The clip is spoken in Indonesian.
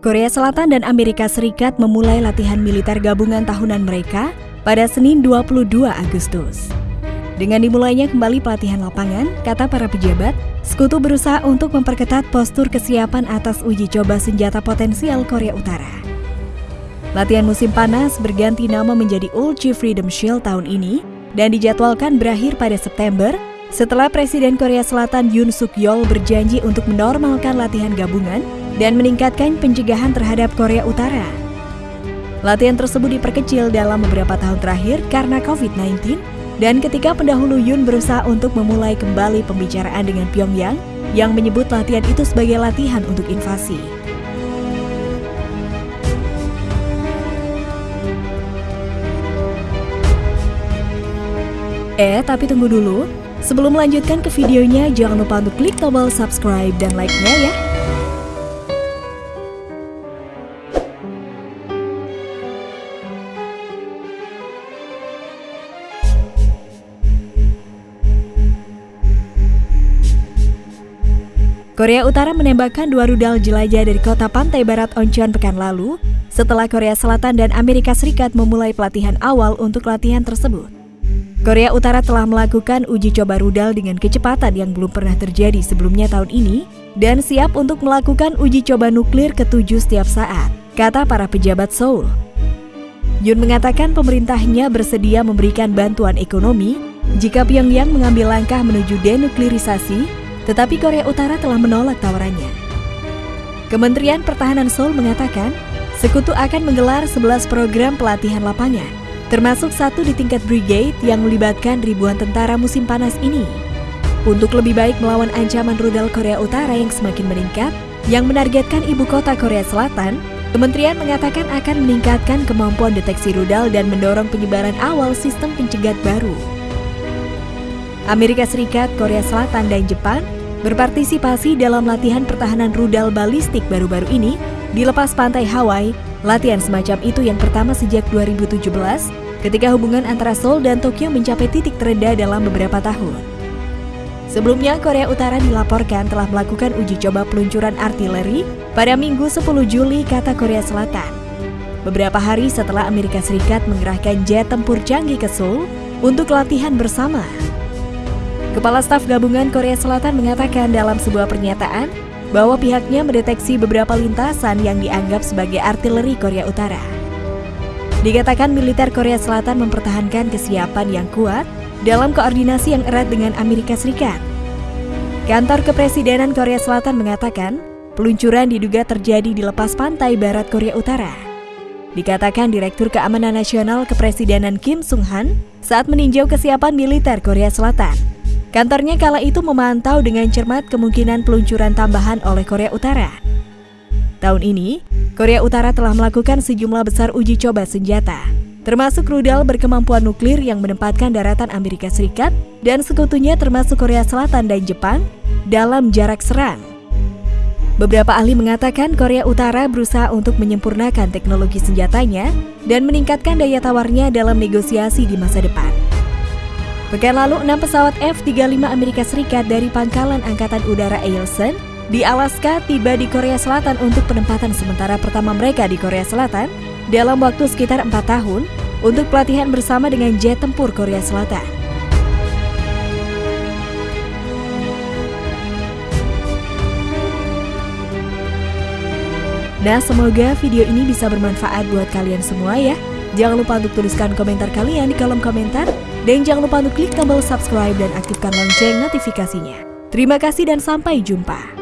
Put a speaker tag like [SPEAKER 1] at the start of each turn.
[SPEAKER 1] Korea Selatan dan Amerika Serikat memulai latihan militer gabungan tahunan mereka pada Senin 22 Agustus. Dengan dimulainya kembali pelatihan lapangan, kata para pejabat, Sekutu berusaha untuk memperketat postur kesiapan atas uji coba senjata potensial Korea Utara. Latihan musim panas berganti nama menjadi Ulchi Freedom Shield tahun ini dan dijadwalkan berakhir pada September setelah Presiden Korea Selatan Yoon Suk Yeol berjanji untuk menormalkan latihan gabungan dan meningkatkan pencegahan terhadap Korea Utara. Latihan tersebut diperkecil dalam beberapa tahun terakhir karena COVID-19 dan ketika pendahulu Yun berusaha untuk memulai kembali pembicaraan dengan Pyongyang yang menyebut latihan itu sebagai latihan untuk invasi. Eh, tapi tunggu dulu. Sebelum melanjutkan ke videonya, jangan lupa untuk klik tombol subscribe dan like-nya ya. Korea Utara menembakkan dua rudal jelajah dari kota pantai barat Oncheon pekan lalu setelah Korea Selatan dan Amerika Serikat memulai pelatihan awal untuk latihan tersebut. Korea Utara telah melakukan uji coba rudal dengan kecepatan yang belum pernah terjadi sebelumnya tahun ini dan siap untuk melakukan uji coba nuklir ketujuh setiap saat, kata para pejabat Seoul. Yun mengatakan pemerintahnya bersedia memberikan bantuan ekonomi jika Pyongyang mengambil langkah menuju denuklirisasi tetapi Korea Utara telah menolak tawarannya. Kementerian Pertahanan Seoul mengatakan, sekutu akan menggelar 11 program pelatihan lapangan, termasuk satu di tingkat brigade yang melibatkan ribuan tentara musim panas ini. Untuk lebih baik melawan ancaman rudal Korea Utara yang semakin meningkat, yang menargetkan ibu kota Korea Selatan, Kementerian mengatakan akan meningkatkan kemampuan deteksi rudal dan mendorong penyebaran awal sistem pencegat baru. Amerika Serikat, Korea Selatan, dan Jepang berpartisipasi dalam latihan pertahanan rudal balistik baru-baru ini di lepas pantai Hawaii. Latihan semacam itu yang pertama sejak 2017 ketika hubungan antara Seoul dan Tokyo mencapai titik terendah dalam beberapa tahun. Sebelumnya, Korea Utara dilaporkan telah melakukan uji coba peluncuran artileri pada Minggu 10 Juli, kata Korea Selatan. Beberapa hari setelah Amerika Serikat mengerahkan jet tempur canggih ke Seoul untuk latihan bersama. Kepala Staf Gabungan Korea Selatan mengatakan dalam sebuah pernyataan bahwa pihaknya mendeteksi beberapa lintasan yang dianggap sebagai artileri Korea Utara. Dikatakan militer Korea Selatan mempertahankan kesiapan yang kuat dalam koordinasi yang erat dengan Amerika Serikat. Kantor Kepresidenan Korea Selatan mengatakan peluncuran diduga terjadi di lepas pantai barat Korea Utara. Dikatakan Direktur Keamanan Nasional Kepresidenan Kim Sung Han saat meninjau kesiapan militer Korea Selatan. Kantornya kala itu memantau dengan cermat kemungkinan peluncuran tambahan oleh Korea Utara. Tahun ini, Korea Utara telah melakukan sejumlah besar uji coba senjata, termasuk rudal berkemampuan nuklir yang menempatkan daratan Amerika Serikat dan sekutunya termasuk Korea Selatan dan Jepang dalam jarak serang. Beberapa ahli mengatakan Korea Utara berusaha untuk menyempurnakan teknologi senjatanya dan meningkatkan daya tawarnya dalam negosiasi di masa depan. Pekan lalu, enam pesawat F-35 Amerika Serikat dari Pangkalan Angkatan Udara Eielson di Alaska tiba di Korea Selatan untuk penempatan sementara pertama mereka di Korea Selatan dalam waktu sekitar empat tahun untuk pelatihan bersama dengan jet tempur Korea Selatan. Nah, semoga video ini bisa bermanfaat buat kalian semua ya. Jangan lupa untuk tuliskan komentar kalian di kolom komentar dan jangan lupa untuk klik tombol subscribe dan aktifkan lonceng notifikasinya. Terima kasih dan sampai jumpa.